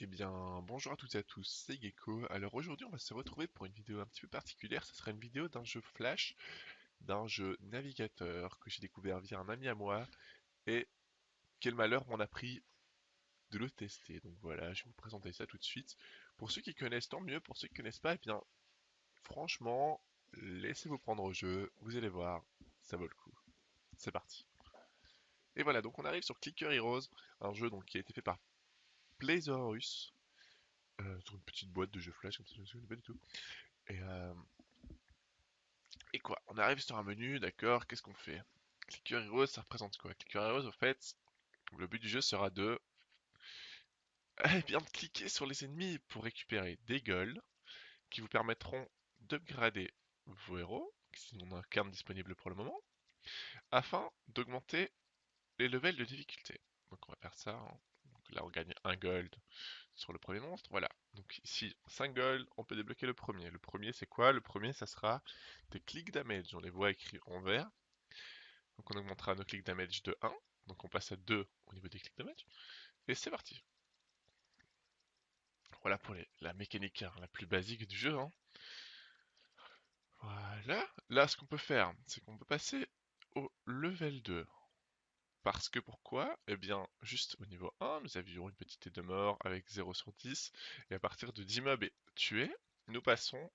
Eh bien, bonjour à toutes et à tous, c'est Gecko. Alors aujourd'hui, on va se retrouver pour une vidéo un petit peu particulière. Ce sera une vidéo d'un jeu Flash, d'un jeu navigateur que j'ai découvert via un ami à moi. Et quel malheur m'en a pris de le tester. Donc voilà, je vais vous présenter ça tout de suite. Pour ceux qui connaissent, tant mieux. Pour ceux qui connaissent pas, eh bien, franchement, laissez-vous prendre au jeu. Vous allez voir, ça vaut le coup. C'est parti. Et voilà, donc on arrive sur Clicker Heroes, un jeu donc, qui a été fait par Playzorus, euh, sur une petite boîte de jeux flash, comme ça je ne souviens pas du tout. Et, euh, et quoi On arrive sur un menu, d'accord, qu'est-ce qu'on fait? Clicker Heroes, ça représente quoi? Clicker Heroes, au fait, le but du jeu sera de... Eh bien, cliquer sur les ennemis pour récupérer des golds qui vous permettront d'upgrader vos héros, qui sont un cartes disponible pour le moment, afin d'augmenter les levels de difficulté. Donc on va faire ça. Là on gagne un gold sur le premier monstre. Voilà. Donc ici 5 gold, on peut débloquer le premier. Le premier c'est quoi? Le premier ça sera des click damage. On les voit écrits en vert. Donc on augmentera nos click damage de 1. Donc on passe à 2 au niveau des click damage. Et c'est parti. Voilà pour la mécanique hein, la plus basique du jeu. Hein. Voilà. Là ce qu'on peut faire, c'est qu'on peut passer au level 2. Parce que pourquoi? Eh bien, juste au niveau 1, nous avions une petite de mort avec 0 sur 10, et à partir de 10 mobs tués, nous passons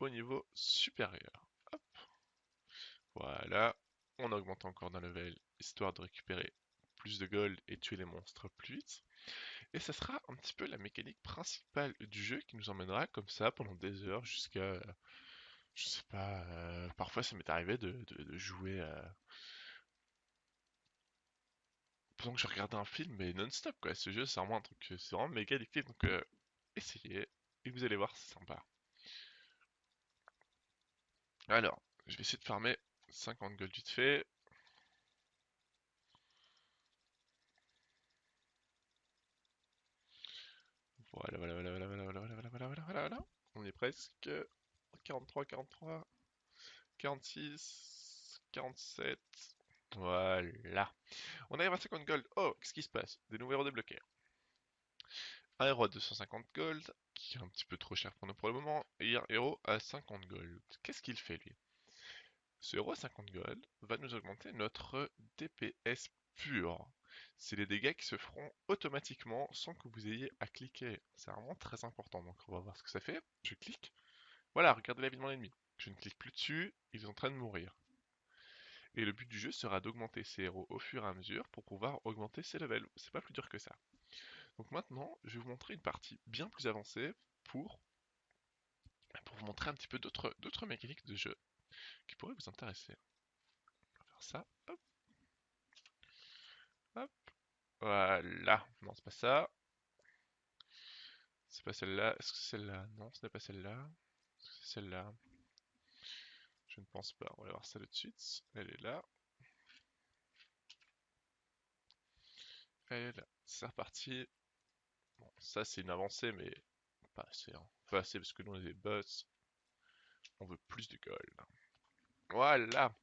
au niveau supérieur. Hop. Voilà, on augmente encore d'un level, histoire de récupérer plus de gold et tuer les monstres plus vite. Et ça sera un petit peu la mécanique principale du jeu qui nous emmènera comme ça pendant des heures jusqu'à... Je sais pas, euh, parfois ça m'est arrivé de, jouer à pendant que je regardais un film, mais non-stop, quoi. Ce jeu, c'est vraiment un truc, c'est vraiment méga addictif, donc euh, essayez, et vous allez voir, c'est sympa. Alors, je vais essayer de farmer 50 gold vite fait. Voilà, voilà, voilà, voilà, voilà, voilà, voilà, voilà, voilà, voilà, On est presque 43, 43, 46, 47, voilà. On arrive à 50 gold. Oh, qu'est-ce qui se passe? Des nouveaux héros débloqués. Un héros à 250 gold, qui est un petit peu trop cher pour nous pour le moment, et un héros à 50 gold. Qu'est-ce qu'il fait lui? Ce héros à 50 gold va nous augmenter notre DPS pur. C'est les dégâts qui se feront automatiquement sans que vous ayez à cliquer. C'est vraiment très important, donc on va voir ce que ça fait. Je clique. Voilà, regardez la vie de mon ennemi. Je ne clique plus dessus, il est en train de mourir. Et le but du jeu sera d'augmenter ses héros au fur et à mesure pour pouvoir augmenter ses levels. C'est pas plus dur que ça. Donc maintenant, je vais vous montrer une partie bien plus avancée pour, pour vous montrer un petit peu d'autres mécaniques de jeu qui pourraient vous intéresser. On va faire ça. Hop. Hop. Voilà. Non, c'est pas ça. C'est pas celle-là. Est-ce que c'est celle-là? Non, ce n'est pas celle-là. C'est celle-là? Je ne pense pas. On va voir ça tout de suite. Elle est là. Elle est là. C'est reparti. Ça c'est une avancée, mais pas assez. Hein. Pas parce que nous on est boss. On veut plus de gold. Voilà.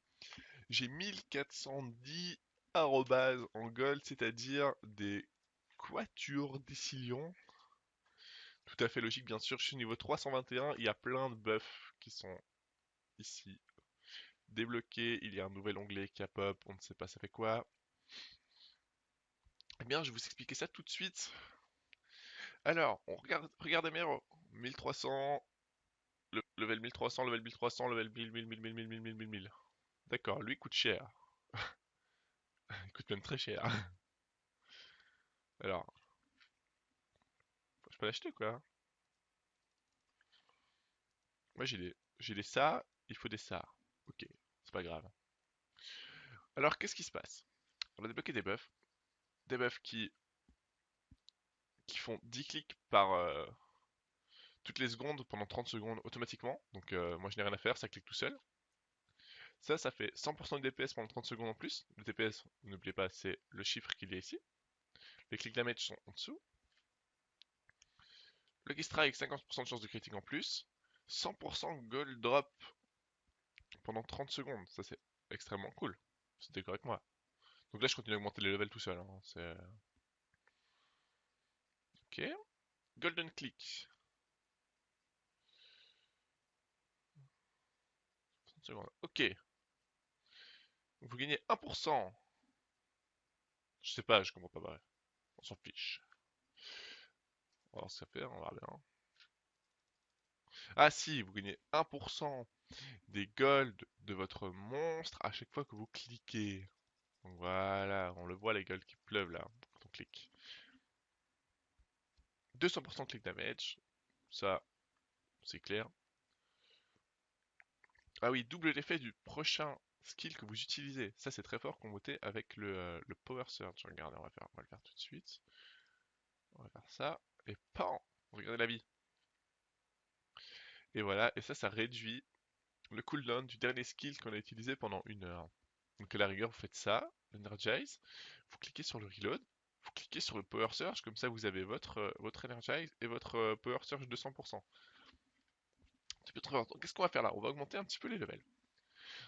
J'ai 1410 arrobas en gold, c'est-à-dire des quatures décilions. Tout à fait logique, bien sûr. Je suis niveau 321. Il y a plein de buffs qui sont ici. Débloqué, il y a un nouvel onglet qui a pop, on ne sait pas ça fait quoi. Eh bien, je vais vous expliquer ça tout de suite. Alors, on regarde, regardez mes héros. 1300, le, level 1300, level 1300, level 1000, 1000, 1000, 1000, 1000, 1000, 1000, 1000. D'accord, lui coûte cher. il coûte même très cher. Alors, je peux l'acheter quoi? Moi j'ai des, j'ai des ça il faut des ça. C'est pas grave. Alors, qu'est-ce qui se passe? On a débloqué des buffs. Des buffs qui, qui font 10 clics par euh, toutes les secondes pendant 30 secondes automatiquement. Donc, euh, moi, je n'ai rien à faire, ça clique tout seul. Ça, ça fait 100% de DPS pendant 30 secondes en plus. Le DPS, n'oubliez pas, c'est le chiffre qu'il y a ici. Les clics damage sont en dessous. Lucky Strike, 50% de chance de critique en plus. 100% gold drop pendant 30 secondes. Ça, c'est extrêmement cool. D'accord avec moi. Donc là, je continue à augmenter les levels tout seul. Hein. C'est... Ok. Golden Click. 30 secondes. Ok. Vous gagnez 1%. Je sais pas, je comprends pas bref. On s'en fiche. On va voir ce que ça fait, on va bien. Ah si, vous gagnez 1% des golds de votre monstre à chaque fois que vous cliquez. Voilà, on le voit les golds qui pleuvent là quand on clique. 200% click damage, ça c'est clair. Ah oui, double l'effet du prochain skill que vous utilisez. Ça c'est très fort comboté avec le, euh, le Power Surge. Regardez, on va, faire, on va le faire tout de suite. On va faire ça. Et PAN Regardez la vie. Et voilà, et ça, ça réduit le cooldown du dernier skill qu'on a utilisé pendant une heure. Donc à la rigueur, vous faites ça, Energize, vous cliquez sur le Reload, vous cliquez sur le Power Surge, comme ça vous avez votre, euh, votre Energize et votre euh, Power Surge 200%. Qu'est-ce qu'on va faire là? On va augmenter un petit peu les levels.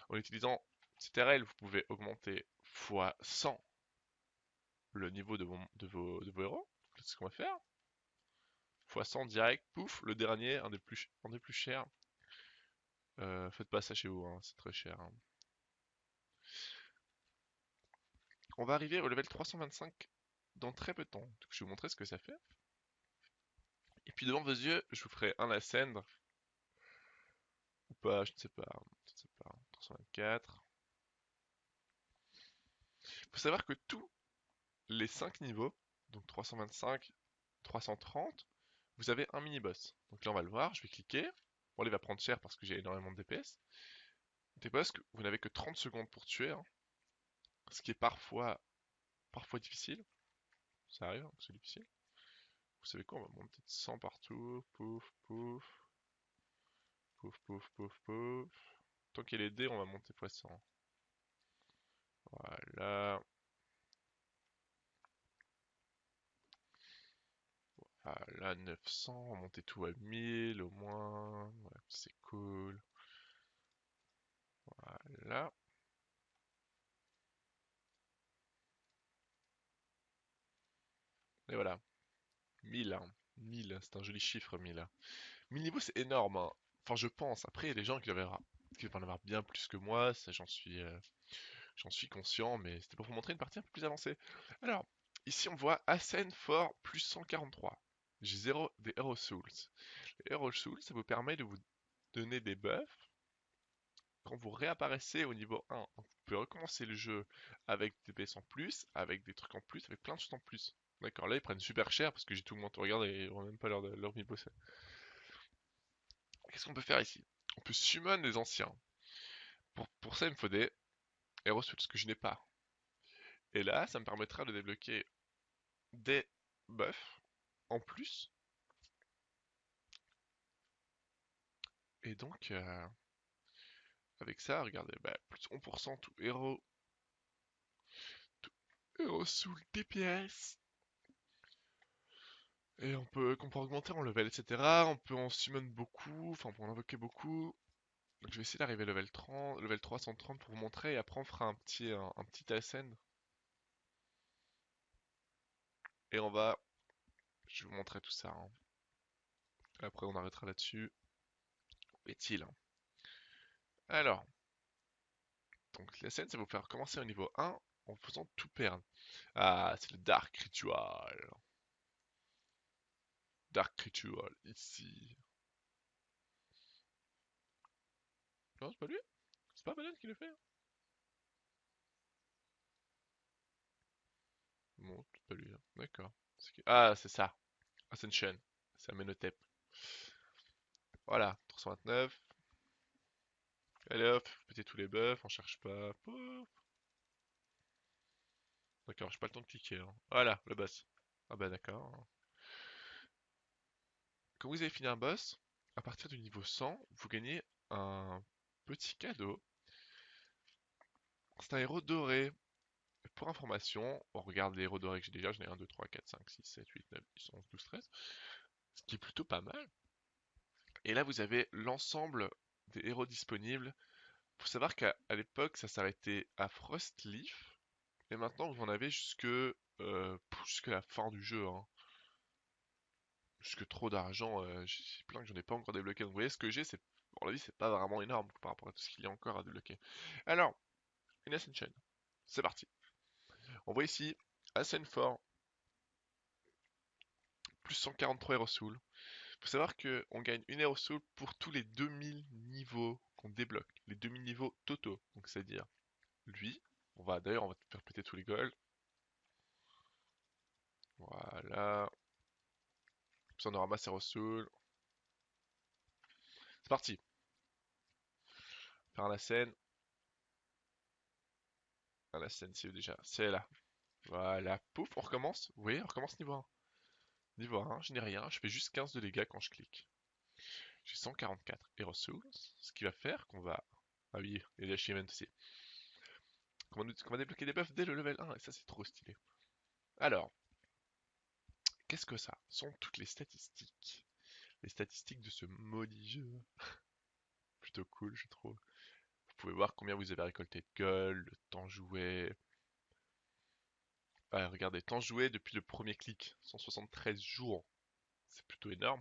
En utilisant CTRL, vous pouvez augmenter x 100 le niveau de, de, vos, de vos héros. C'est ce qu'on va faire x 100 direct, pouf, le dernier, un des plus, un des plus chers. Euh, faites pas ça chez vous, hein, c'est très cher. Hein. On va arriver au level 325 dans très peu de temps. Je vais vous montrer ce que ça fait. Et puis devant vos yeux, je vous ferai un ascend. Ou pas, je ne sais pas. Je ne sais pas. 324. Il faut savoir que tous les 5 niveaux, donc 325, 330, vous avez un mini-boss. Donc là, on va le voir, je vais cliquer. Bon, il va prendre cher parce que j'ai énormément de DPS. Des boss que vous n'avez que 30 secondes pour tuer, hein. ce qui est parfois, parfois difficile. Ça arrive, hein, c'est difficile. Vous savez quoi, on va monter de 100 partout. Pouf, pouf. Pouf, pouf, pouf, pouf. Tant a les dés, on va monter poisson. Voilà. Voilà, 900, on monter tout à 1000 au moins. c'est cool. Voilà. Et voilà. 1000, hein. 1000, c'est un joli chiffre, 1000. 1000 niveaux, c'est énorme. Hein. Enfin, je pense. Après, des gens qui, qui vont en avoir bien plus que moi. Ça, j'en suis, euh, suis conscient. Mais c'était pour vous montrer une partie un peu plus avancée. Alors, ici, on voit Ascend for plus 143. J'ai 0 des Hero Souls. Les Hero Souls, ça vous permet de vous donner des buffs quand vous réapparaissez au niveau 1. vous pouvez recommencer le jeu avec des PS en plus, avec des trucs en plus, avec plein de choses en plus. D'accord, là ils prennent super cher parce que j'ai tout le monde regarde et ils n'ont même pas leur, leur bosser. Qu'est-ce qu'on peut faire ici? On peut summon les anciens. Pour, pour ça, il me faut des Hero Souls que je n'ai pas. Et là, ça me permettra de débloquer des buffs en plus. Et donc, euh, avec ça, regardez, bah, plus 1% tout héros. Tout héros sous le DPS. Et on peut, qu'on peut augmenter en level, etc. On peut en summon beaucoup, enfin on peut en invoquer beaucoup. Donc je vais essayer d'arriver level 30, level 330 pour vous montrer et après on fera un petit, un, petit ascend. Et on va je vais vous montrer tout ça. Hein. Après, on arrêtera là-dessus. Où est-il hein? Alors, donc la scène, ça va vous faire commencer au niveau 1 en faisant tout perdre. Ah, c'est le Dark Ritual. Dark Ritual, ici. Non, c'est pas lui? C'est pas Malone qui le fait hein Bon, c'est lui, d'accord. Ah, c'est ça. Ascension. C'est Amenhotep. Voilà, 329. Allez hop, péter tous les buffs, on cherche pas. D'accord, j'ai pas le temps de cliquer. Hein. Voilà, le boss. Ah bah d'accord. Quand vous avez fini un boss, à partir du niveau 100, vous gagnez un petit cadeau. C'est un héros doré pour information, on regarde les héros dorés que j'ai déjà, j'en ai 1, 2, 3, 4, 5, 6, 7, 8, 9, 10, 11, 12, 13, ce qui est plutôt pas mal. Et là, vous avez l'ensemble des héros disponibles. Il faut savoir qu'à l'époque, ça s'arrêtait à Frostleaf, et maintenant, vous en avez jusque, euh, jusqu'à la fin du jeu. Hein. Jusque trop d'argent, euh, j'ai plein que j'en ai pas encore débloqué. Donc vous voyez, ce que j'ai, c'est, pour la vie, c'est pas vraiment énorme par rapport à tout ce qu'il y a encore à débloquer. Alors, une Ascension. C'est parti. On voit ici 4, plus 143 Hero Soul. Faut savoir qu'on gagne une Hero Soul pour tous les 2000 niveaux qu'on débloque. Les 2000 niveaux totaux. Donc c'est-à-dire, lui, on va d'ailleurs, on va faire péter tous les golds. Voilà. Puis on aura masse Hero Soul. C'est parti. Faire la scène. Ah, la scène, c'est déjà C'est là. Voilà, pouf, on recommence. Oui, on recommence niveau 1. Niveau 1, je n'ai rien, je fais juste 15 de dégâts quand je clique. J'ai 144 Hero Souls, ce qui va faire qu'on va... Ah oui, et les achievements aussi. Qu'on va, débloquer des buffs dès le level 1, et ça c'est trop stylé. Alors, qu'est-ce que ça sont toutes les statistiques? Les statistiques de ce maudit jeu. Plutôt cool, je trouve. Vous pouvez voir combien vous avez récolté de gold, le temps joué, regardez, temps joué depuis le premier clic, 173 jours. C'est plutôt énorme.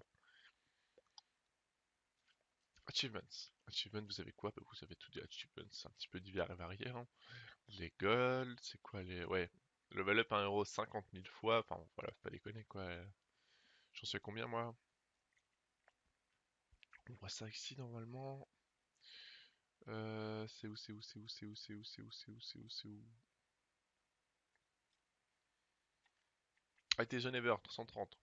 Achievements. Achievements, vous avez quoi? Bah, Vous avez tout des achievements, un petit peu divers et variés. Hein. Les gold, c'est quoi les... Ouais, level up 1 euro 50 000 fois. Enfin, voilà, faut pas déconner quoi. J'en sais combien moi? On voit ça ici normalement. Euh, c'est où, c'est où, c'est où, c'est où, c'est où, c'est où, c'est où, c'est où, c'est où? Ah, jeune Ever, 330.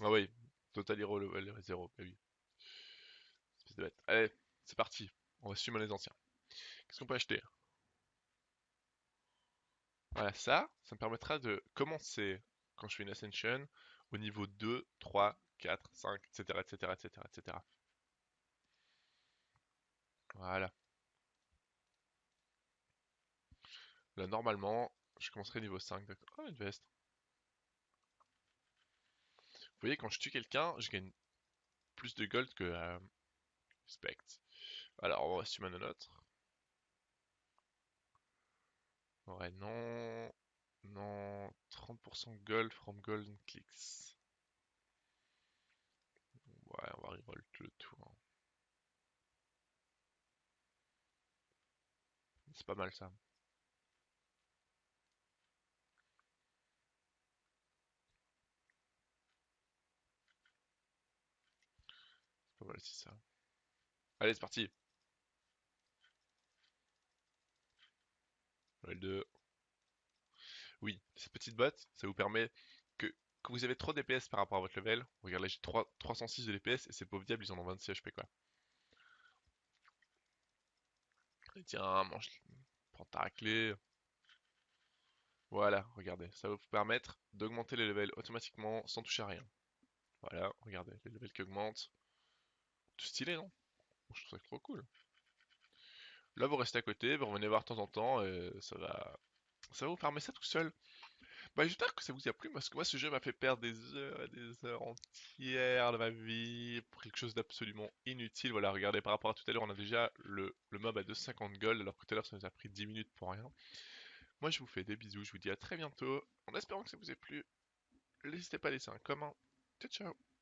Ah oui, Total Hero level 0, bah oui. Allez, c'est parti. On va suivre les anciens. Qu'est-ce qu'on peut acheter? Voilà, ça, ça me permettra de commencer, quand je fais une Ascension, au niveau 2, 3, 4, 5, etc., etc., etc., etc. Voilà. Là, normalement, je commencerai niveau 5, d'accord. Oh, une veste. Vous voyez, quand je tue quelqu'un, je gagne plus de gold que euh, Spect. Alors, on va summon un autre. Ouais, non. Non. 30% gold from golden clicks. Ouais, on va reroll tout le tour. Hein. C'est pas mal ça. C'est ça. Allez, c'est parti. Level 2. Oui, cette petite botte, ça vous permet que quand vous avez trop DPS par rapport à votre level, regarde là j'ai 306 de DPS et ces pauvres diables ils en ont 26 HP quoi. Tiens, mange, prends ta clé. Voilà, regardez, ça va vous permettre d'augmenter les levels automatiquement sans toucher à rien. Voilà, regardez, les levels qui augmentent. Tout stylé, non? Je trouve ça trop cool. Là, vous restez à côté, vous revenez voir de temps en temps, et ça va, ça va vous farmer ça tout seul. Bah, j'espère que ça vous a plu, parce que moi, ce jeu m'a fait perdre des heures et des heures entières de ma vie pour quelque chose d'absolument inutile. Voilà, regardez, par rapport à tout à l'heure, on a déjà le, le mob à 250 gold, alors que tout à l'heure, ça nous a pris 10 minutes pour rien. Moi, je vous fais des bisous, je vous dis à très bientôt, en espérant que ça vous ait plu. N'hésitez pas à laisser un comment. Ciao, ciao